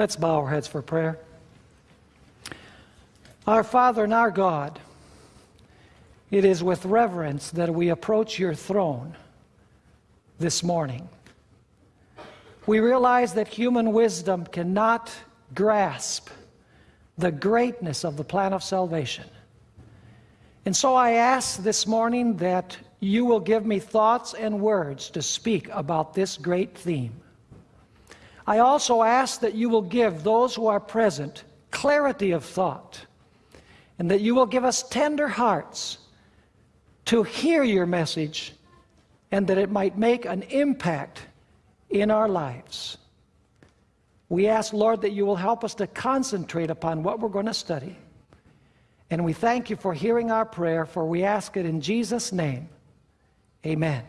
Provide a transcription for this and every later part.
Let's bow our heads for prayer. Our Father and our God, it is with reverence that we approach your throne this morning. We realize that human wisdom cannot grasp the greatness of the plan of salvation. And so I ask this morning that you will give me thoughts and words to speak about this great theme. I also ask that you will give those who are present clarity of thought and that you will give us tender hearts to hear your message and that it might make an impact in our lives. We ask, Lord, that you will help us to concentrate upon what we're going to study. And we thank you for hearing our prayer, for we ask it in Jesus' name. Amen.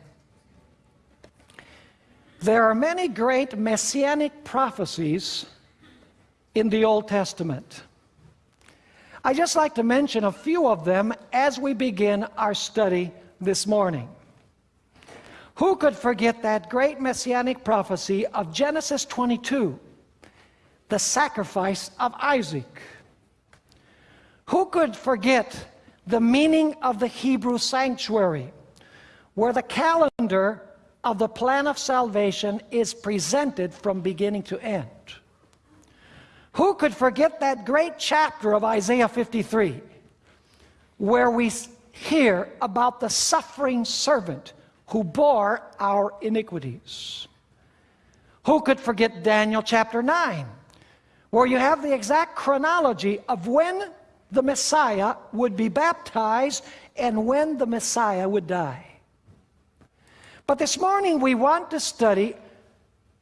There are many great messianic prophecies in the Old Testament. I just like to mention a few of them as we begin our study this morning. Who could forget that great messianic prophecy of Genesis 22, the sacrifice of Isaac? Who could forget the meaning of the Hebrew sanctuary, where the calendar of the plan of salvation is presented from beginning to end? Who could forget that great chapter of Isaiah 53, where we hear about the suffering servant who bore our iniquities? Who could forget Daniel chapter 9, where you have the exact chronology of when the Messiah would be baptized and when the Messiah would die. But this morning we want to study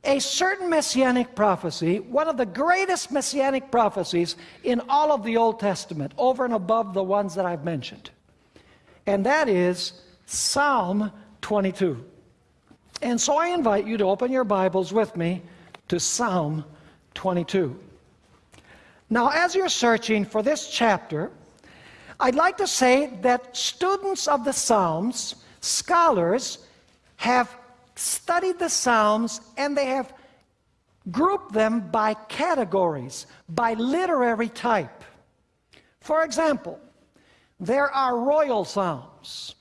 a certain messianic prophecy, one of the greatest messianic prophecies in all of the Old Testament, over and above the ones that I've mentioned. And that is Psalm 22. And so I invite you to open your Bibles with me to Psalm 22. Now, as you're searching for this chapter, I'd like to say that students of the Psalms, scholars, have studied the Psalms and they have grouped them by categories, by literary type. For example, there are royal psalms.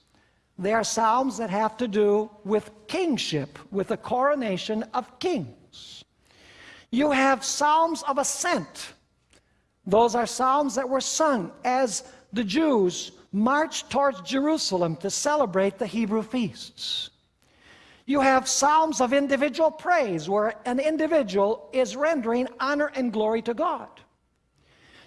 They are psalms that have to do with kingship, with the coronation of kings. You have psalms of ascent. Those are psalms that were sung as the Jews marched towards Jerusalem to celebrate the Hebrew feasts. You have psalms of individual praise where an individual is rendering honor and glory to God.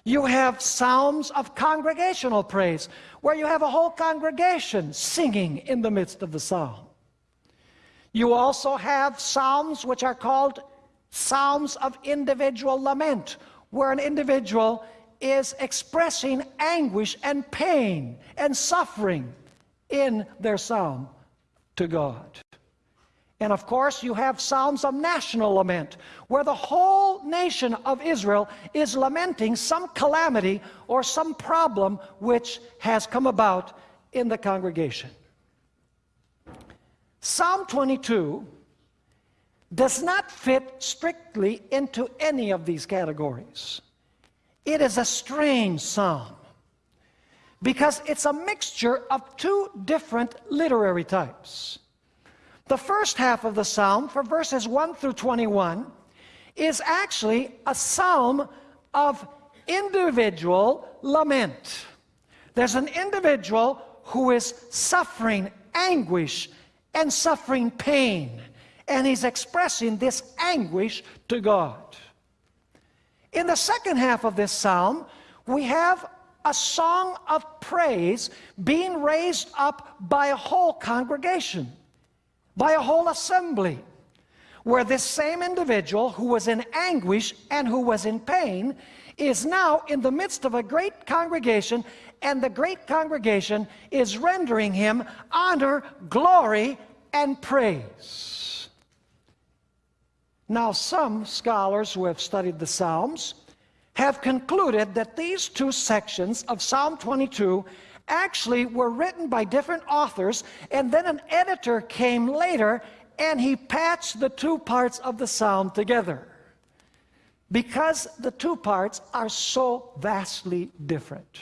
You have psalms of congregational praise where you have a whole congregation singing in the midst of the psalm. You also have psalms which are called psalms of individual lament where an individual is expressing anguish and pain and suffering in their psalm to God. And of course, you have Psalms of national lament, where the whole nation of Israel is lamenting some calamity or some problem which has come about in the congregation. Psalm 22 does not fit strictly into any of these categories. It is a strange psalm because it's a mixture of two different literary types. The first half of the psalm, for verses 1 through 21, is actually a psalm of individual lament. There's an individual who is suffering anguish and suffering pain and he's expressing this anguish to God. In the second half of this psalm, we have a song of praise being raised up by a whole congregation, by a whole assembly, where this same individual who was in anguish and who was in pain is now in the midst of a great congregation, and the great congregation is rendering him honor, glory, and praise. Now, some scholars who have studied the Psalms have concluded that these two sections of Psalm 22 actually were written by different authors, and then an editor came later and he patched the two parts of the psalm together. because the two parts are so vastly different.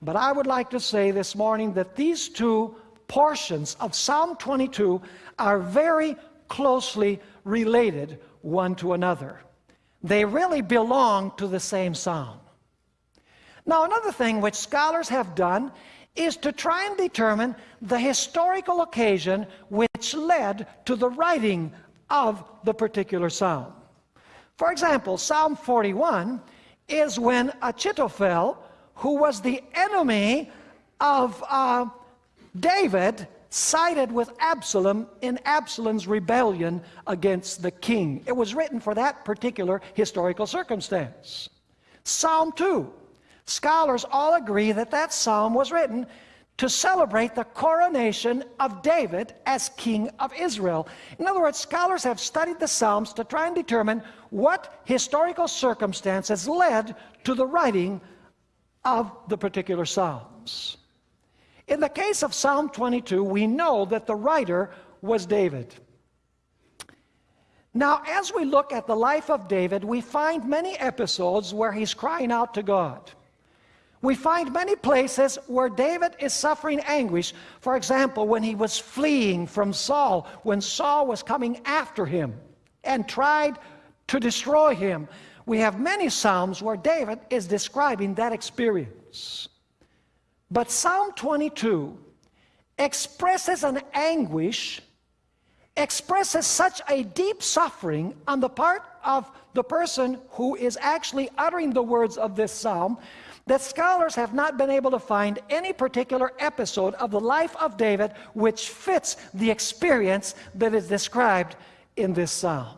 But I would like to say this morning that these two portions of Psalm 22 are very closely related one to another. They really belong to the same psalm. Now, another thing which scholars have done is to try and determine the historical occasion which led to the writing of the particular psalm. For example, Psalm 41 is when Achitophel, who was the enemy of uh, David, sided with Absalom in Absalom's rebellion against the king. It was written for that particular historical circumstance. Psalm 2 Scholars all agree that that psalm was written to celebrate the coronation of David as king of Israel. In other words, scholars have studied the Psalms to try and determine what historical circumstances led to the writing of the particular Psalms. In the case of Psalm 22, we know that the writer was David. Now, as we look at the life of David, we find many episodes where he's crying out to God. We find many places where David is suffering anguish. For example, when he was fleeing from Saul, when Saul was coming after him and tried to destroy him. We have many Psalms where David is describing that experience. But Psalm 22 expresses an anguish, expresses such a deep suffering on the part of the person who is actually uttering the words of this psalm that scholars have not been able to find any particular episode of the life of David which fits the experience that is described in this psalm.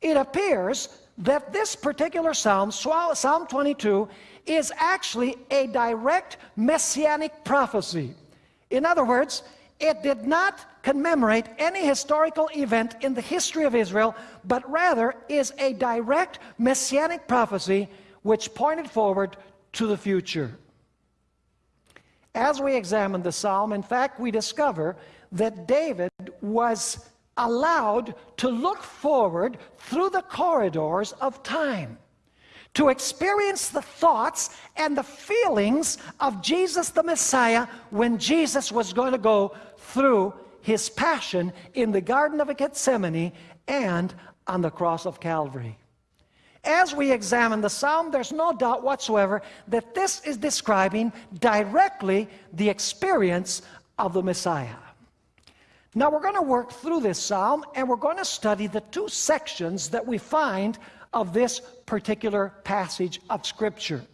It appears that this particular psalm, Psalm 22, is actually a direct messianic prophecy. In other words, it did not commemorate any historical event in the history of Israel, but rather is a direct messianic prophecy which pointed forward to the future. As we examine the psalm, in fact, we discover that David was allowed to look forward through the corridors of time to experience the thoughts and the feelings of Jesus the Messiah when Jesus was going to go through his passion in the Garden of Gethsemane and on the cross of Calvary. As we examine the psalm, there's no doubt whatsoever that this is describing directly the experience of the Messiah. Now we're going to work through this psalm and we're going to study the two sections that we find of this particular passage of Scripture.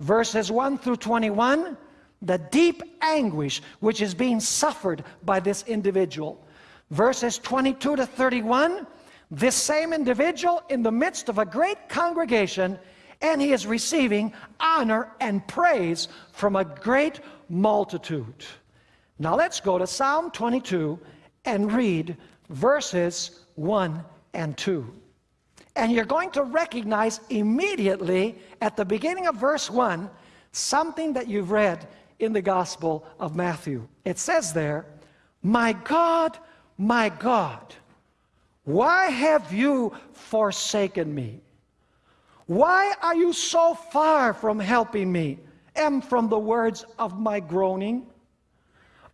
Verses 1 through 21, the deep anguish which is being suffered by this individual. Verses 22 to 31, this same individual in the midst of a great congregation, and he is receiving honor and praise from a great multitude. Now let's go to Psalm 22 and read verses 1 and 2. And you're going to recognize immediately at the beginning of verse 1 something that you've read in the Gospel of Matthew. It says there, My God, my God, why have you forsaken me? Why are you so far from helping me and from the words of my groaning?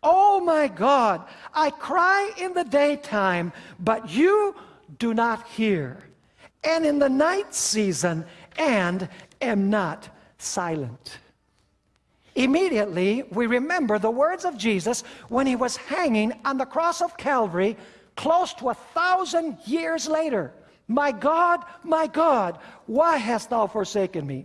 Oh my God, I cry in the daytime, but you do not hear, and in the night season, and am not silent. Immediately, we remember the words of Jesus when he was hanging on the cross of Calvary close to a thousand years later. My God, my God, why hast thou forsaken me?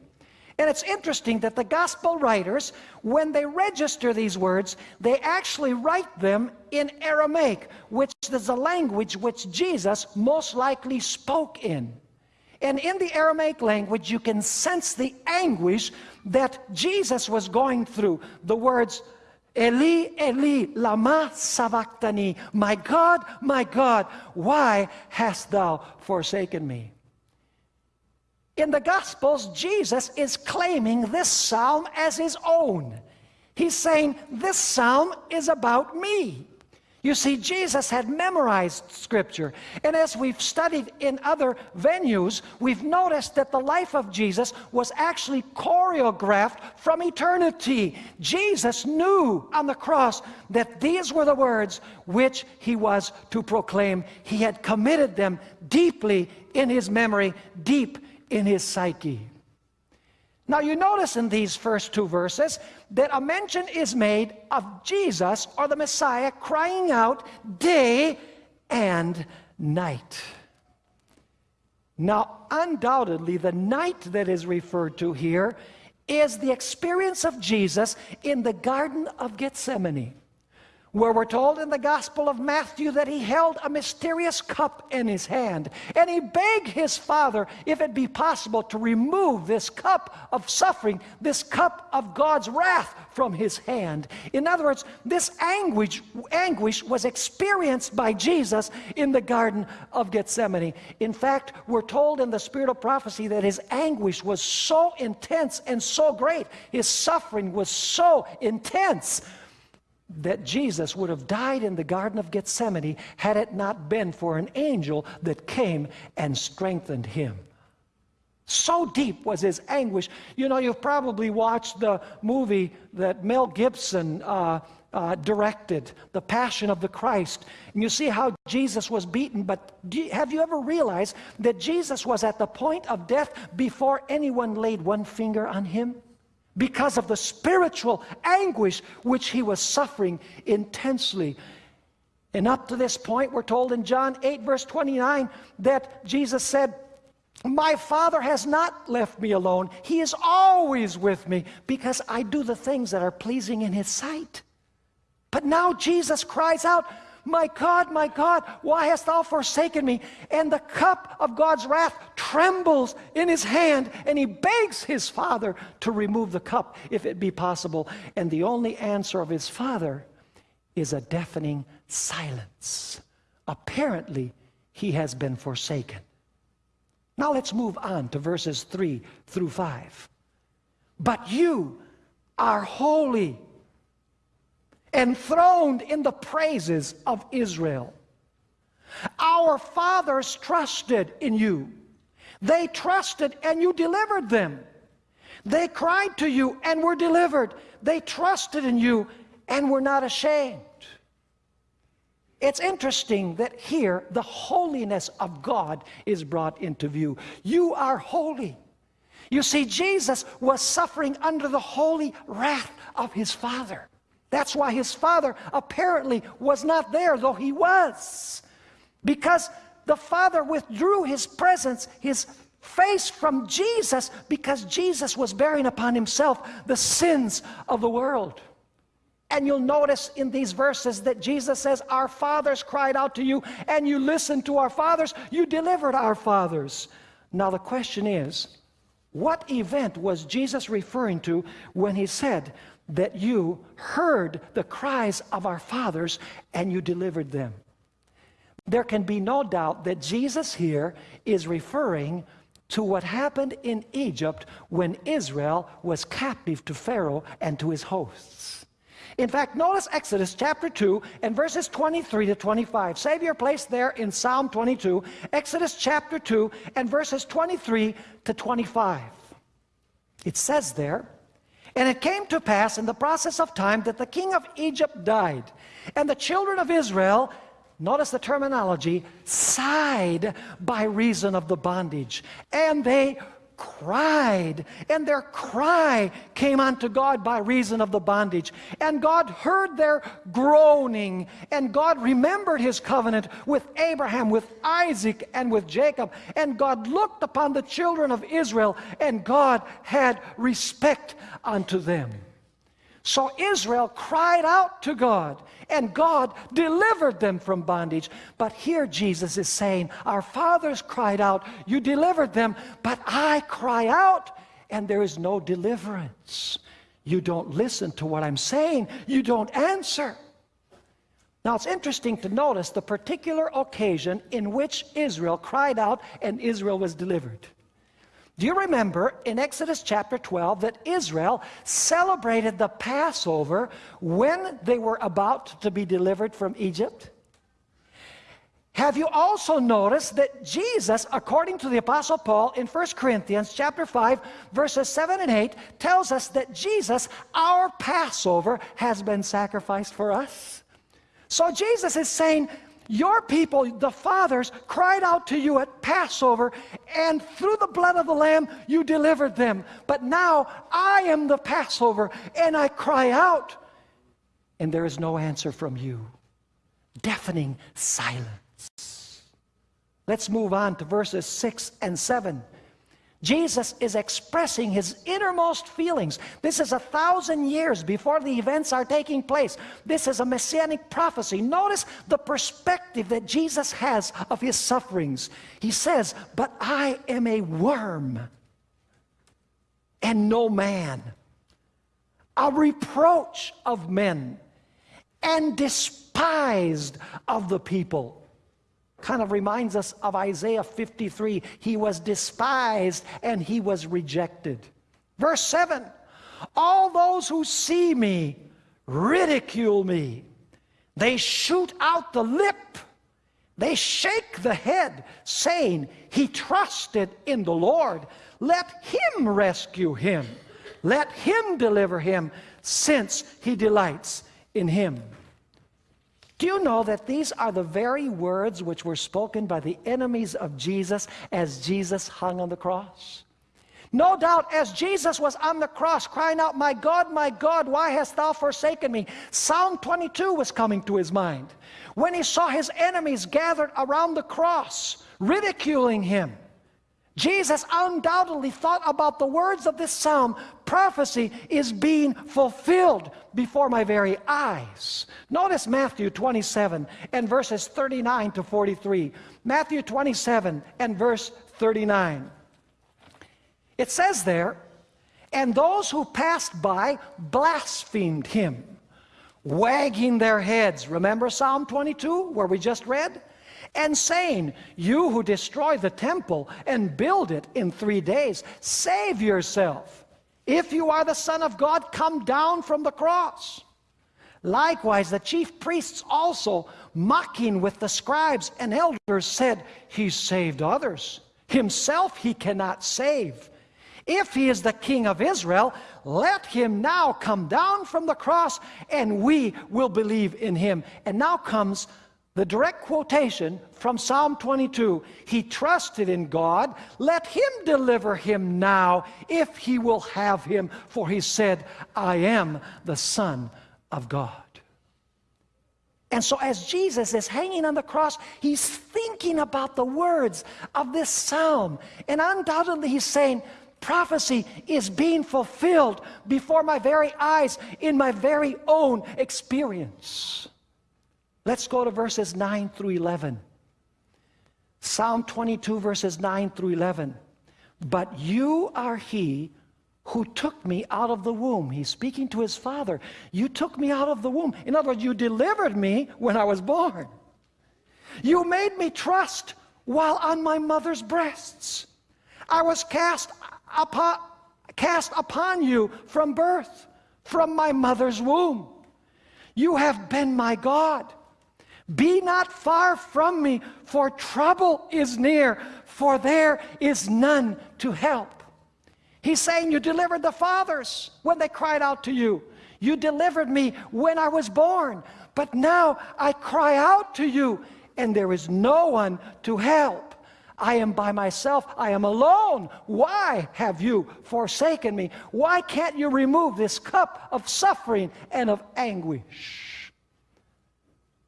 And it's interesting that the gospel writers, when they register these words, they actually write them in Aramaic, which is the language which Jesus most likely spoke in. And in the Aramaic language, you can sense the anguish that Jesus was going through. The words, Eli, Eli, lama sabachthani. My God, my God, why hast thou forsaken me? In the Gospels, Jesus is claiming this psalm as his own. He's saying, This psalm is about me. You see, Jesus had memorized Scripture. And as we've studied in other venues, we've noticed that the life of Jesus was actually choreographed from eternity. Jesus knew on the cross that these were the words which he was to proclaim. He had committed them deeply in his memory, deep in his psyche. Now, you notice in these first two verses that a mention is made of Jesus or the Messiah crying out day and night. Now, undoubtedly, the night that is referred to here is the experience of Jesus in the Garden of Gethsemane where we're told in the Gospel of Matthew that he held a mysterious cup in his hand. And he begged his Father, if it be possible, to remove this cup of suffering, this cup of God's wrath from his hand. In other words, this anguish, anguish was experienced by Jesus in the Garden of Gethsemane. In fact, we're told in the Spirit of Prophecy that his anguish was so intense and so great, his suffering was so intense that Jesus would have died in the Garden of Gethsemane had it not been for an angel that came and strengthened him. So deep was his anguish. You know, you've probably watched the movie that Mel Gibson uh, uh, directed, The Passion of the Christ. And you see how Jesus was beaten, but you, have you ever realized that Jesus was at the point of death before anyone laid one finger on him? Because of the spiritual anguish which he was suffering intensely. And up to this point, we're told in John 8, verse 29, that Jesus said, My Father has not left me alone. He is always with me because I do the things that are pleasing in His sight. But now Jesus cries out, my God, my God, why hast thou forsaken me? And the cup of God's wrath trembles in his hand, and he begs his father to remove the cup if it be possible. And the only answer of his father is a deafening silence. Apparently, he has been forsaken. Now let's move on to verses 3 through 5. But you are holy enthroned in the praises of Israel. Our fathers trusted in you. They trusted and you delivered them. They cried to you and were delivered. They trusted in you and were not ashamed. It's interesting that here the holiness of God is brought into view. You are holy. You see, Jesus was suffering under the holy wrath of his Father. That's why his father apparently was not there, though he was. Because the father withdrew his presence, his face from Jesus, because Jesus was bearing upon himself the sins of the world. And you'll notice in these verses that Jesus says, Our fathers cried out to you, and you listened to our fathers, you delivered our fathers. Now, the question is, what event was Jesus referring to when he said that you heard the cries of our fathers and you delivered them. There can be no doubt that Jesus here is referring to what happened in Egypt when Israel was captive to Pharaoh and to his hosts. In fact, notice Exodus chapter 2 and verses 23 to 25. Save your place there in Psalm 22, Exodus chapter 2 and verses 23 to 25. It says there, and it came to pass in the process of time that the king of Egypt died, and the children of Israel, notice the terminology, sighed by reason of the bondage, and they cried, and their cry came unto God by reason of the bondage. And God heard their groaning, and God remembered his covenant with Abraham, with Isaac, and with Jacob. And God looked upon the children of Israel, and God had respect unto them. So Israel cried out to God, and God delivered them from bondage. But here Jesus is saying, Our fathers cried out, you delivered them, but I cry out, and there is no deliverance. You don't listen to what I'm saying, you don't answer. Now it's interesting to notice the particular occasion in which Israel cried out and Israel was delivered. Do you remember in Exodus chapter 12 that Israel celebrated the Passover when they were about to be delivered from Egypt? Have you also noticed that Jesus, according to the Apostle Paul in 1 Corinthians chapter 5, verses 7 and 8, tells us that Jesus, our Passover, has been sacrificed for us? So Jesus is saying, your people, the fathers, cried out to you at Passover, and through the blood of the Lamb, you delivered them. But now I am the Passover, and I cry out, and there is no answer from you. Deafening silence. Let's move on to verses 6 and 7. Jesus is expressing his innermost feelings. This is a thousand years before the events are taking place. This is a messianic prophecy. Notice the perspective that Jesus has of his sufferings. He says, But I am a worm and no man, a reproach of men, and despised of the people kind of reminds us of Isaiah 53. He was despised and he was rejected. Verse 7 All those who see me ridicule me, they shoot out the lip, they shake the head, saying, He trusted in the Lord. Let him rescue him, let him deliver him, since he delights in him. Do you know that these are the very words which were spoken by the enemies of Jesus as Jesus hung on the cross? No doubt, as Jesus was on the cross crying out, My God, my God, why hast thou forsaken me? Psalm 22 was coming to his mind. When he saw his enemies gathered around the cross, ridiculing him, Jesus undoubtedly thought about the words of this psalm. Prophecy is being fulfilled before my very eyes. Notice Matthew 27 and verses 39 to 43. Matthew 27 and verse 39. It says there, and those who passed by blasphemed him, wagging their heads. Remember Psalm 22 where we just read? And saying, You who destroy the temple and build it in three days, save yourself. If you are the Son of God, come down from the cross. Likewise, the chief priests also, mocking with the scribes and elders, said, He saved others. Himself he cannot save. If he is the king of Israel, let him now come down from the cross and we will believe in him. And now comes the direct quotation from Psalm 22 He trusted in God, let him deliver him now if he will have him, for he said, I am the Son of God. And so, as Jesus is hanging on the cross, he's thinking about the words of this psalm. And undoubtedly, he's saying, Prophecy is being fulfilled before my very eyes in my very own experience. Let's go to verses 9 through 11. Psalm 22, verses 9 through 11. But you are he who took me out of the womb. He's speaking to his father. You took me out of the womb. In other words, you delivered me when I was born. You made me trust while on my mother's breasts. I was cast upon, cast upon you from birth, from my mother's womb. You have been my God. Be not far from me, for trouble is near, for there is none to help. He's saying, You delivered the fathers when they cried out to you. You delivered me when I was born. But now I cry out to you, and there is no one to help. I am by myself. I am alone. Why have you forsaken me? Why can't you remove this cup of suffering and of anguish?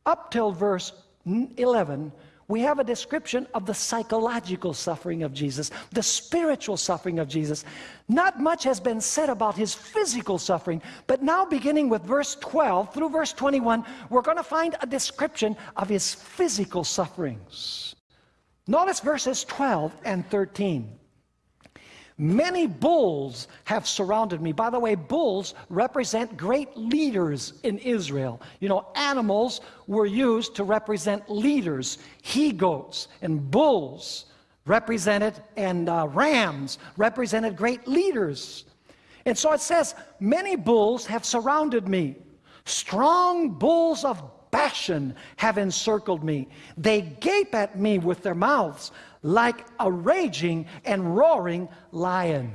Up till verse 11, we have a description of the psychological suffering of Jesus, the spiritual suffering of Jesus. Not much has been said about his physical suffering, but now beginning with verse 12 through verse 21, we're going to find a description of his physical sufferings. Notice verses 12 and 13. Many bulls have surrounded me. By the way, bulls represent great leaders in Israel. You know, animals were used to represent leaders. He goats and bulls represented, and uh, rams represented great leaders. And so it says, Many bulls have surrounded me. Strong bulls of Bashan have encircled me. They gape at me with their mouths like a raging and roaring lion.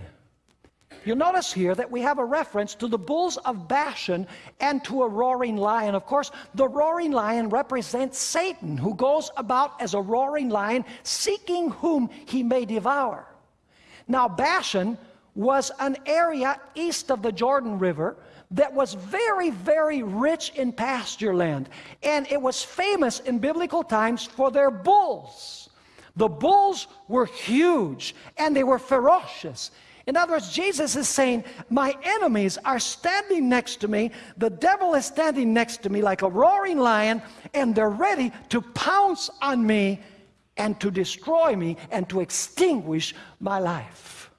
You'll notice here that we have a reference to the bulls of Bashan and to a roaring lion. Of course, the roaring lion represents Satan, who goes about as a roaring lion, seeking whom he may devour. Now, Bashan was an area east of the Jordan River that was very, very rich in pasture land. And it was famous in biblical times for their bulls. The bulls were huge and they were ferocious. In other words, Jesus is saying, My enemies are standing next to me. The devil is standing next to me like a roaring lion, and they're ready to pounce on me and to destroy me and to extinguish my life.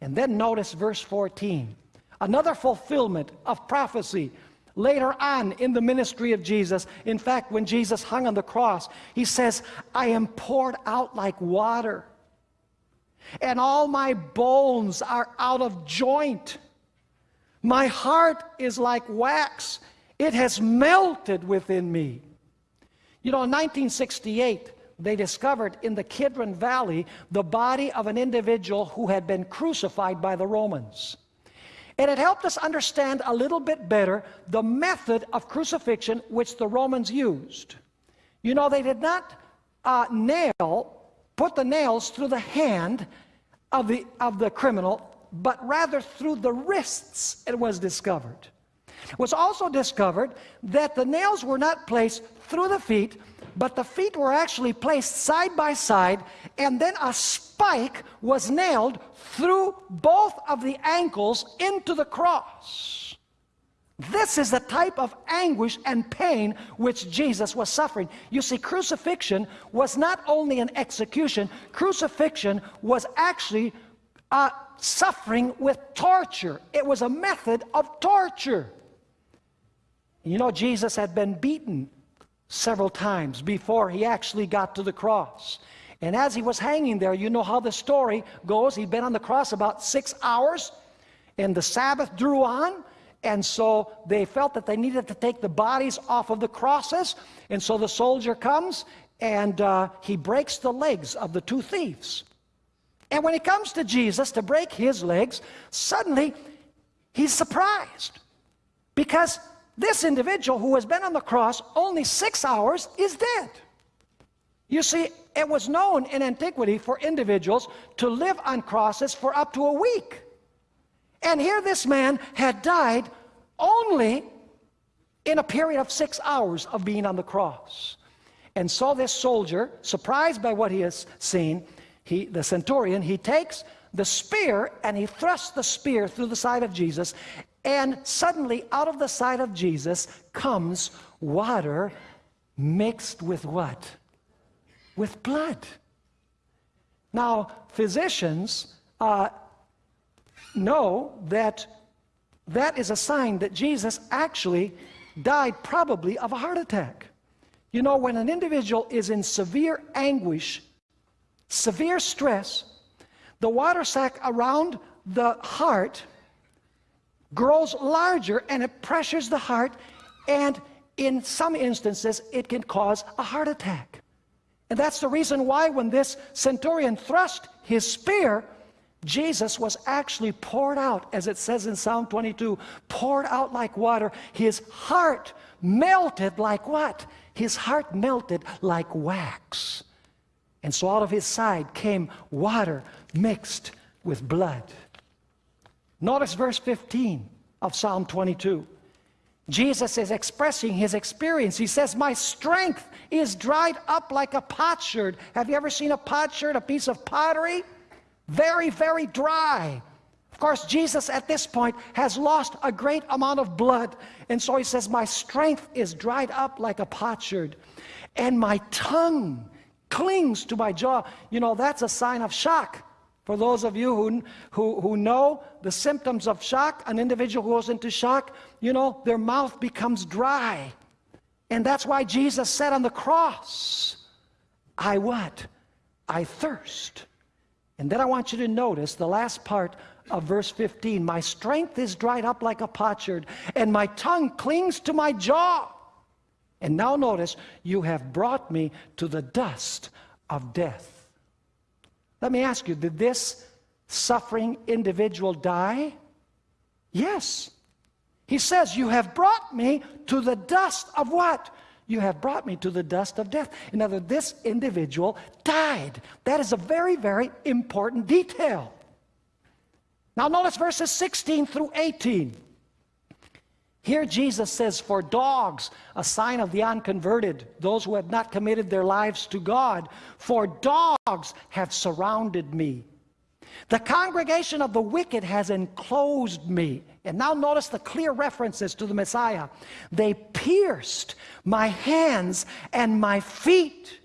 And then notice verse 14 another fulfillment of prophecy later on in the ministry of Jesus. In fact, when Jesus hung on the cross, he says, I am poured out like water and all my bones are out of joint. My heart is like wax, it has melted within me. You know, in 1968, they discovered in the Kidron Valley the body of an individual who had been crucified by the Romans. And it helped us understand a little bit better the method of crucifixion which the Romans used. You know, they did not uh, nail put the nails through the hand of the, of the criminal, but rather through the wrists it was discovered. It was also discovered that the nails were not placed through the feet, but the feet were actually placed side by side, and then a spike was nailed through both of the ankles into the cross. This is the type of anguish and pain which Jesus was suffering. You see, crucifixion was not only an execution, crucifixion was actually uh, suffering with torture. It was a method of torture. You know, Jesus had been beaten several times before he actually got to the cross. And as he was hanging there, you know how the story goes. He'd been on the cross about six hours, and the Sabbath drew on. And so they felt that they needed to take the bodies off of the crosses. And so the soldier comes and uh, he breaks the legs of the two thieves. And when he comes to Jesus to break his legs, suddenly he's surprised because this individual who has been on the cross only six hours is dead. You see, it was known in antiquity for individuals to live on crosses for up to a week. And here this man had died only in a period of six hours of being on the cross. And so this soldier, surprised by what he has seen, he, the centurion, he takes the spear and he thrusts the spear through the side of Jesus. And suddenly, out of the side of Jesus comes water mixed with what? With blood. Now, physicians uh, know that that is a sign that Jesus actually died probably of a heart attack. You know, when an individual is in severe anguish, severe stress, the water sac around the heart grows larger and it pressures the heart, and in some instances, it can cause a heart attack. And that's the reason why, when this centurion thrust his spear Jesus was actually poured out, as it says in Psalm 22, poured out like water. His heart melted like what? His heart melted like wax. And so out of his side came water mixed with blood. Notice verse 15 of Psalm 22. Jesus is expressing his experience. He says, My strength is dried up like a potsherd. Have you ever seen a potsherd, a piece of pottery? very, very dry. Of course, Jesus at this point has lost a great amount of blood. And so he says, My strength is dried up like a potsherd, and my tongue clings to my jaw. You know, that's a sign of shock. For those of you who, who, who know the symptoms of shock, an individual goes into shock, you know, their mouth becomes dry. And that's why Jesus said on the cross, I what? I thirst. And then I want you to notice the last part of verse 15 My strength is dried up like a potsherd, and my tongue clings to my jaw. And now notice, you have brought me to the dust of death. Let me ask you, did this suffering individual die? Yes. He says, You have brought me to the dust of what? You have brought me to the dust of death. In other words, this individual died. That is a very, very important detail. Now, notice verses 16 through 18. Here Jesus says, For dogs, a sign of the unconverted, those who have not committed their lives to God, for dogs have surrounded me. The congregation of the wicked has enclosed me. And now notice the clear references to the Messiah. They pierced my hands and my feet.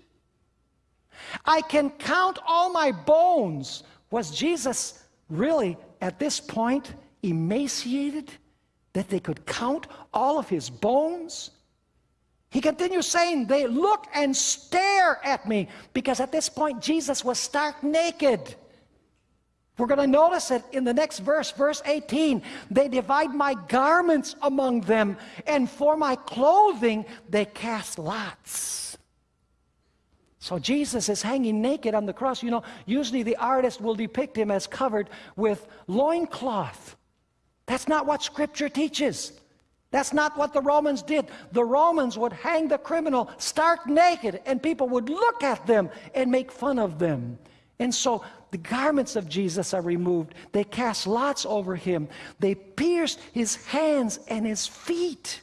I can count all my bones. Was Jesus really at this point emaciated that they could count all of his bones? He continues saying, They look and stare at me because at this point Jesus was stark naked. We're going to notice it in the next verse, verse 18. They divide my garments among them, and for my clothing they cast lots. So Jesus is hanging naked on the cross. You know, usually the artist will depict him as covered with loincloth. That's not what Scripture teaches. That's not what the Romans did. The Romans would hang the criminal stark naked, and people would look at them and make fun of them. And so the garments of Jesus are removed. They cast lots over him. They pierced his hands and his feet.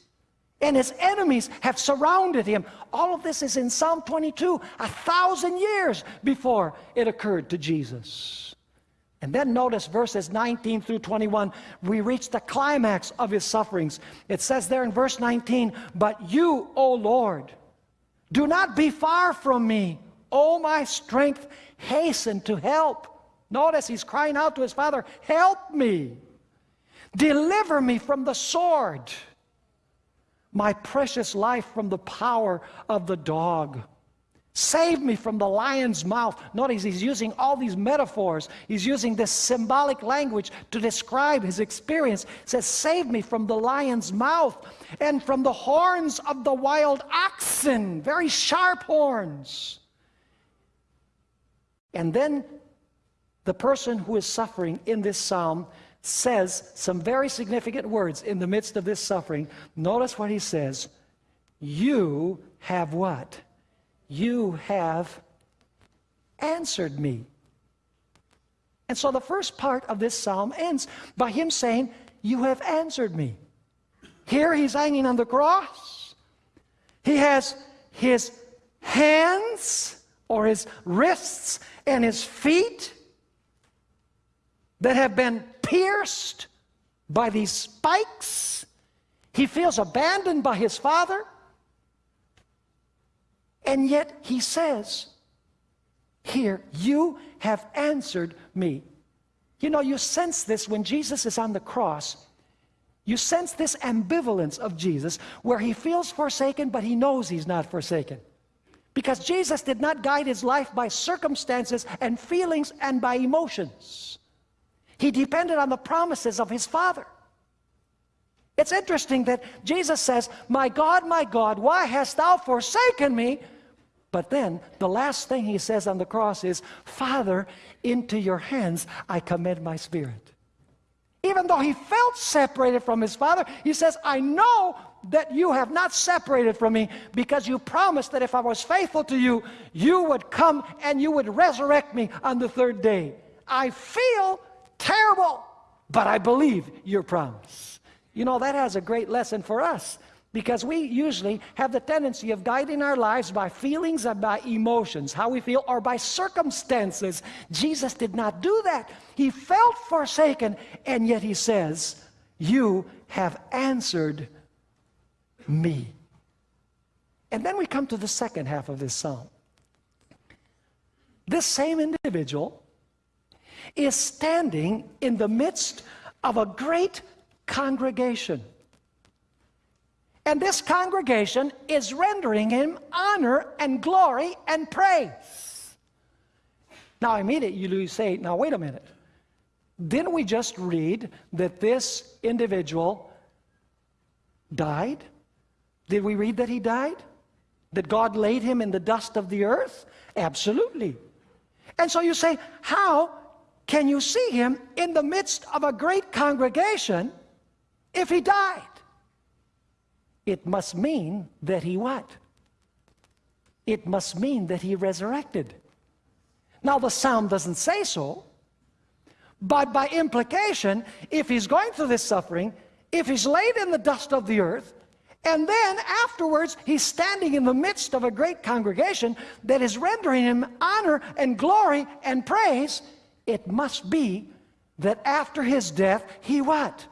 And his enemies have surrounded him. All of this is in Psalm 22, a thousand years before it occurred to Jesus. And then notice verses 19 through 21, we reach the climax of his sufferings. It says there in verse 19, But you, O Lord, do not be far from me. O my strength, hasten to help. Notice he's crying out to his father, Help me. Deliver me from the sword, my precious life from the power of the dog. Save me from the lion's mouth. Notice he's using all these metaphors. He's using this symbolic language to describe his experience. Says, Save me from the lion's mouth and from the horns of the wild oxen, very sharp horns. And then the person who is suffering in this psalm says some very significant words in the midst of this suffering. Notice what he says You have what? You have answered me. And so the first part of this psalm ends by him saying, You have answered me. Here he's hanging on the cross. He has his hands or his wrists and his feet that have been pierced by these spikes. He feels abandoned by his father. And yet he says, Here, you have answered me. You know, you sense this when Jesus is on the cross. You sense this ambivalence of Jesus where he feels forsaken, but he knows he's not forsaken. Because Jesus did not guide his life by circumstances and feelings and by emotions. He depended on the promises of his Father. It's interesting that Jesus says, My God, my God, why hast thou forsaken me? But then the last thing he says on the cross is, Father, into your hands I commend my spirit. Even though he felt separated from his father, he says, I know that you have not separated from me because you promised that if I was faithful to you, you would come and you would resurrect me on the third day. I feel terrible, but I believe your promise. You know, that has a great lesson for us because we usually have the tendency of guiding our lives by feelings and by emotions, how we feel, or by circumstances. Jesus did not do that. He felt forsaken, and yet he says, You have answered me. And then we come to the second half of this psalm. This same individual is standing in the midst of a great congregation. And this congregation is rendering him honor and glory and praise. Now, immediately you say, now wait a minute. Didn't we just read that this individual died? Did we read that he died? That God laid him in the dust of the earth? Absolutely. And so you say, how can you see him in the midst of a great congregation if he died? It must mean that he what? It must mean that he resurrected. Now the psalm doesn't say so, but by implication, if he's going through this suffering, if he's laid in the dust of the earth, and then afterwards he's standing in the midst of a great congregation that is rendering him honor and glory and praise, it must be that after his death, he what?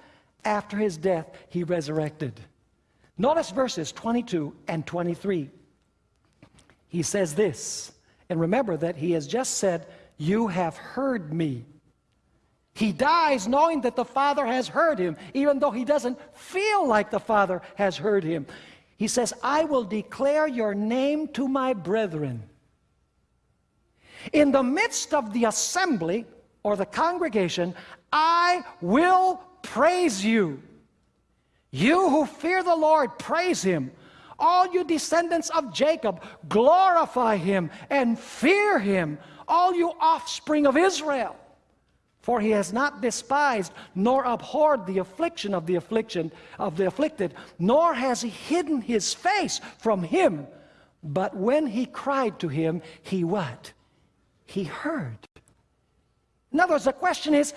After his death, he resurrected. Notice verses 22 and 23. He says this, and remember that he has just said, You have heard me. He dies knowing that the Father has heard him, even though he doesn't feel like the Father has heard him. He says, I will declare your name to my brethren. In the midst of the assembly or the congregation, I will praise you. You who fear the Lord, praise him. All you descendants of Jacob, glorify him and fear him. All you offspring of Israel. For he has not despised nor abhorred the affliction of the affliction of the afflicted, nor has he hidden his face from him. But when he cried to him, he what? He heard. In other words, the question is,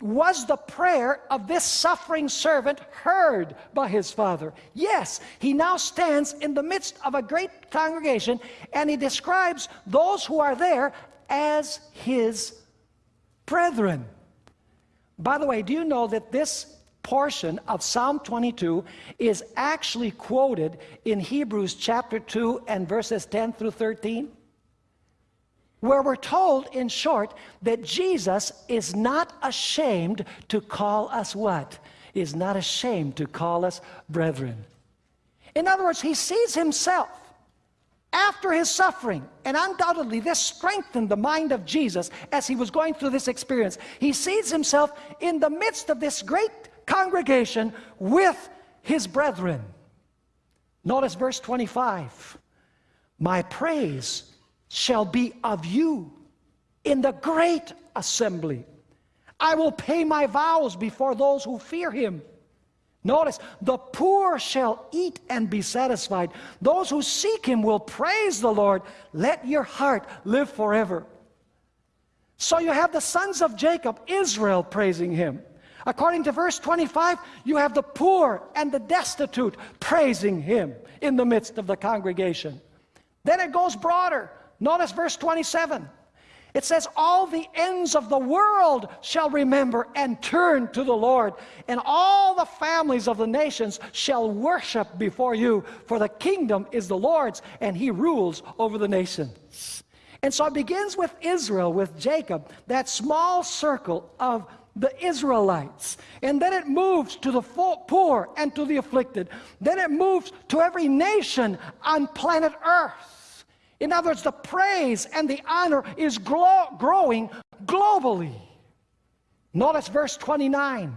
was the prayer of this suffering servant heard by his father? Yes, he now stands in the midst of a great congregation and he describes those who are there as his brethren. By the way, do you know that this portion of Psalm 22 is actually quoted in Hebrews chapter 2 and verses 10 through 13? Where we're told, in short, that Jesus is not ashamed to call us what? Is not ashamed to call us brethren. In other words, he sees himself after his suffering, and undoubtedly this strengthened the mind of Jesus as he was going through this experience. He sees himself in the midst of this great congregation with his brethren. Notice verse 25. My praise shall be of you in the great assembly. I will pay my vows before those who fear him. Notice, the poor shall eat and be satisfied. Those who seek him will praise the Lord. Let your heart live forever. So you have the sons of Jacob, Israel, praising him. According to verse 25, you have the poor and the destitute praising him in the midst of the congregation. Then it goes broader. Notice verse 27. It says, All the ends of the world shall remember and turn to the Lord, and all the families of the nations shall worship before you, for the kingdom is the Lord's, and he rules over the nations. And so it begins with Israel, with Jacob, that small circle of the Israelites. And then it moves to the poor and to the afflicted. Then it moves to every nation on planet Earth. In other words, the praise and the honor is growing globally. Notice verse 29.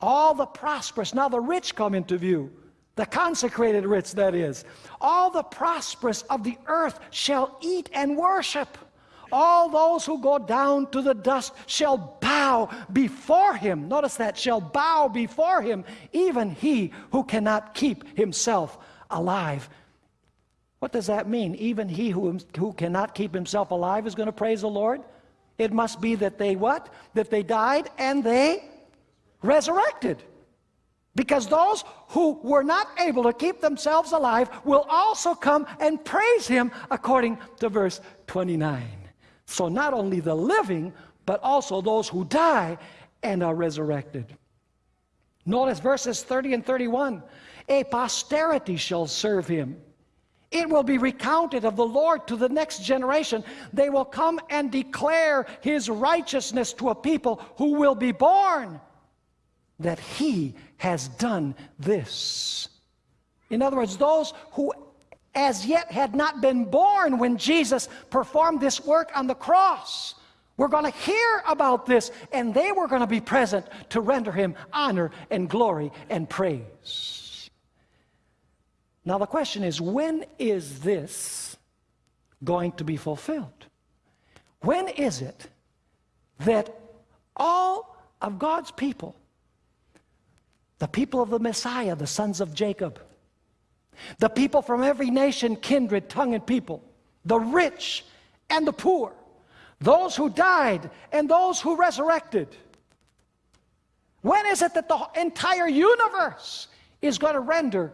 All the prosperous, now the rich come into view, the consecrated rich, that is. All the prosperous of the earth shall eat and worship. All those who go down to the dust shall bow before him. Notice that, shall bow before him, even he who cannot keep himself alive. What does that mean? Even he who, who cannot keep himself alive is going to praise the Lord? It must be that they what? That they died and they resurrected. Because those who were not able to keep themselves alive will also come and praise him according to verse 29. So not only the living, but also those who die and are resurrected. Notice verses 30 and 31. A posterity shall serve him. It will be recounted of the Lord to the next generation. They will come and declare his righteousness to a people who will be born that he has done this. In other words, those who as yet had not been born when Jesus performed this work on the cross were going to hear about this, and they were going to be present to render him honor and glory and praise. Now, the question is when is this going to be fulfilled? When is it that all of God's people, the people of the Messiah, the sons of Jacob, the people from every nation, kindred, tongue, and people, the rich and the poor, those who died and those who resurrected. When is it that the entire universe is going to render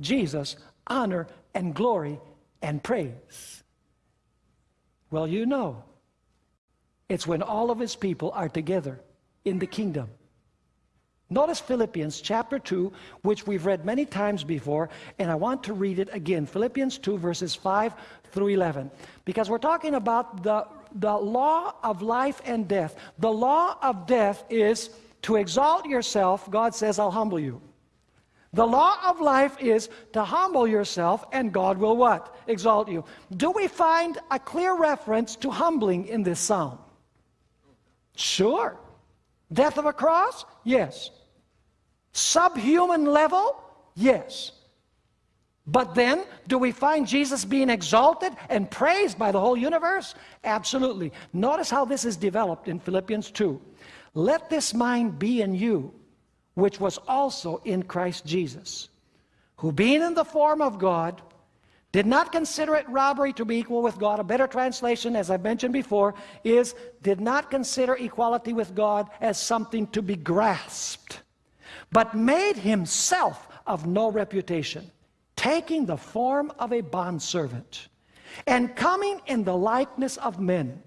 Jesus honor and glory and praise? Well, you know, it's when all of his people are together in the kingdom. Notice Philippians chapter 2, which we've read many times before, and I want to read it again. Philippians 2, verses 5 through 11. Because we're talking about the, the law of life and death. The law of death is to exalt yourself, God says, I'll humble you. The law of life is to humble yourself, and God will what? Exalt you. Do we find a clear reference to humbling in this psalm? Sure. Death of a cross? Yes. Subhuman level? Yes. But then, do we find Jesus being exalted and praised by the whole universe? Absolutely. Notice how this is developed in Philippians 2. Let this mind be in you, which was also in Christ Jesus, who being in the form of God, did not consider it robbery to be equal with God. A better translation, as I've mentioned before, is did not consider equality with God as something to be grasped, but made himself of no reputation, taking the form of a bondservant, and coming in the likeness of men,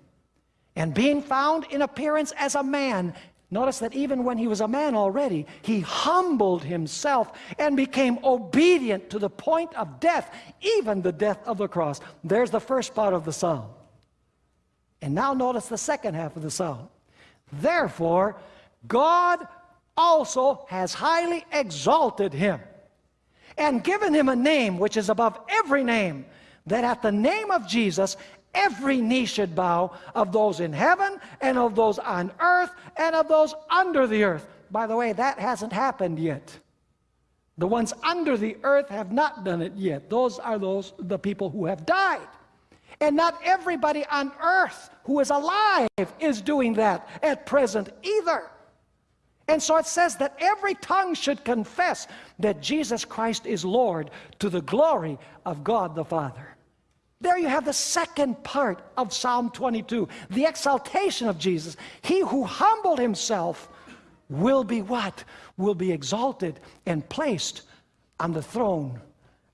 and being found in appearance as a man, Notice that even when he was a man already, he humbled himself and became obedient to the point of death, even the death of the cross. There's the first part of the psalm. And now notice the second half of the psalm. Therefore, God also has highly exalted him and given him a name which is above every name, that at the name of Jesus every knee should bow of those in heaven and of those on earth and of those under the earth. By the way, that hasn't happened yet. The ones under the earth have not done it yet. Those are those the people who have died. And not everybody on earth who is alive is doing that at present either. And so it says that every tongue should confess that Jesus Christ is Lord to the glory of God the Father. There you have the second part of Psalm 22, the exaltation of Jesus. He who humbled himself will be what? Will be exalted and placed on the throne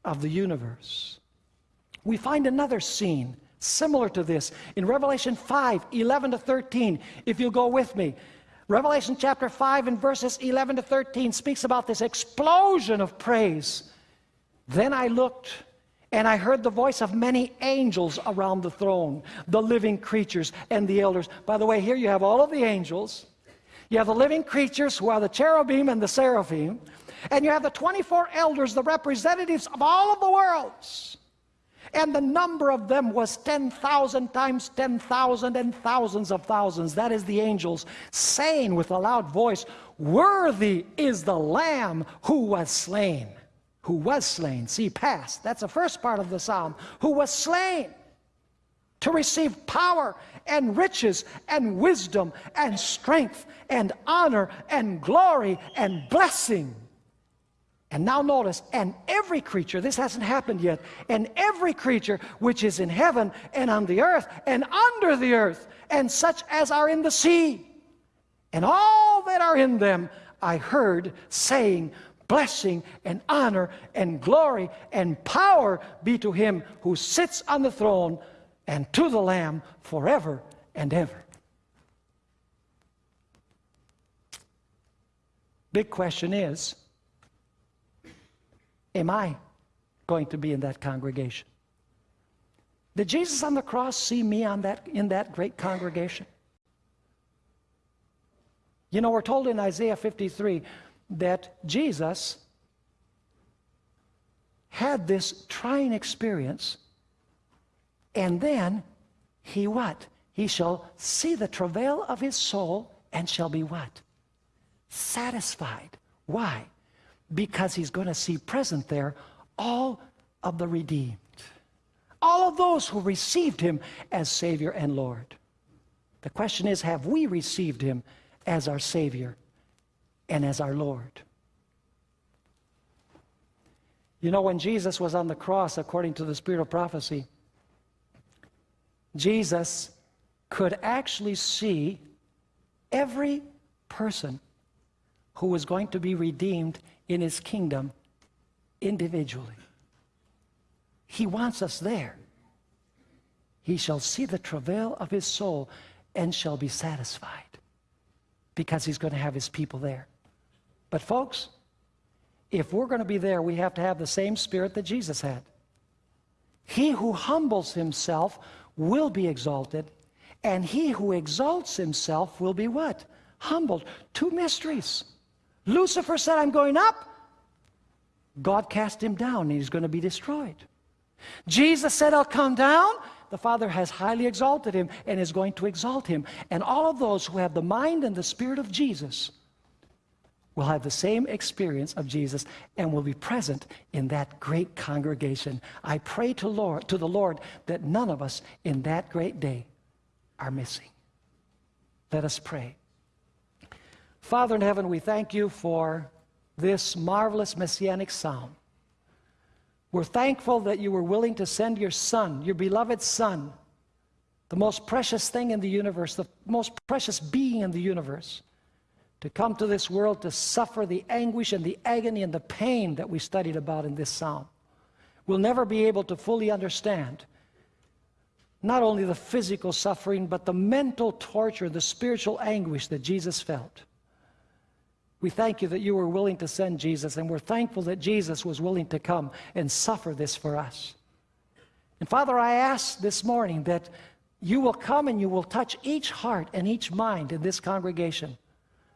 of the universe. We find another scene similar to this in Revelation 5, 11 to 13. If you'll go with me. Revelation chapter 5 and verses 11 to 13 speaks about this explosion of praise. Then I looked and I heard the voice of many angels around the throne, the living creatures and the elders. By the way, here you have all of the angels. You have the living creatures who are the cherubim and the seraphim. And you have the 24 elders, the representatives of all of the worlds. And the number of them was 10,000 times 10,000 and thousands of thousands. That is the angels saying with a loud voice, Worthy is the Lamb who was slain who was slain. See, past. That's the first part of the psalm. Who was slain to receive power and riches and wisdom and strength and honor and glory and blessing. And now notice, and every creature, this hasn't happened yet, and every creature which is in heaven and on the earth and under the earth, and such as are in the sea, and all that are in them, I heard saying, blessing and honor and glory and power be to him who sits on the throne and to the Lamb forever and ever. Big question is, am I going to be in that congregation? Did Jesus on the cross see me on that, in that great congregation? You know, we're told in Isaiah 53 that Jesus had this trying experience and then he what? he shall see the travail of his soul and shall be what? Satisfied. Why? Because he's going to see present there all of the redeemed, all of those who received him as Savior and Lord. The question is have we received him as our Savior and as our Lord? You know, when Jesus was on the cross, according to the spirit of prophecy, Jesus could actually see every person who was going to be redeemed in his kingdom individually. He wants us there. He shall see the travail of his soul and shall be satisfied because he's going to have his people there. But, folks, if we're going to be there, we have to have the same spirit that Jesus had. He who humbles himself will be exalted, and he who exalts himself will be what? Humbled. Two mysteries. Lucifer said, I'm going up. God cast him down, and he's going to be destroyed. Jesus said, I'll come down. The Father has highly exalted him and is going to exalt him. And all of those who have the mind and the spirit of Jesus will have the same experience of Jesus and will be present in that great congregation. I pray to, Lord, to the Lord that none of us in that great day are missing. Let us pray. Father in heaven, we thank you for this marvelous messianic psalm. We're thankful that you were willing to send your Son, your beloved Son, the most precious thing in the universe, the most precious being in the universe, to come to this world to suffer the anguish and the agony and the pain that we studied about in this psalm. We'll never be able to fully understand not only the physical suffering, but the mental torture, the spiritual anguish that Jesus felt. We thank you that you were willing to send Jesus, and we're thankful that Jesus was willing to come and suffer this for us. And Father, I ask this morning that you will come and you will touch each heart and each mind in this congregation.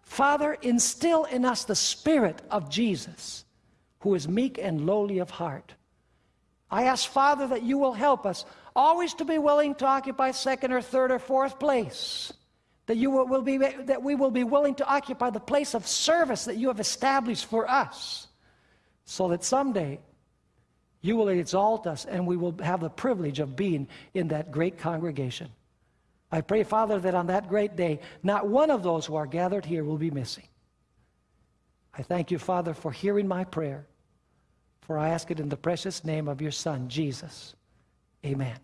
Father, instill in us the spirit of Jesus, who is meek and lowly of heart. I ask, Father, that you will help us always to be willing to occupy second or third or fourth place that, you will, be, that we will be willing to occupy the place of service that you have established for us, so that someday you will exalt us and we will have the privilege of being in that great congregation. I pray, Father, that on that great day, not one of those who are gathered here will be missing. I thank you, Father, for hearing my prayer, for I ask it in the precious name of your Son, Jesus. Amen.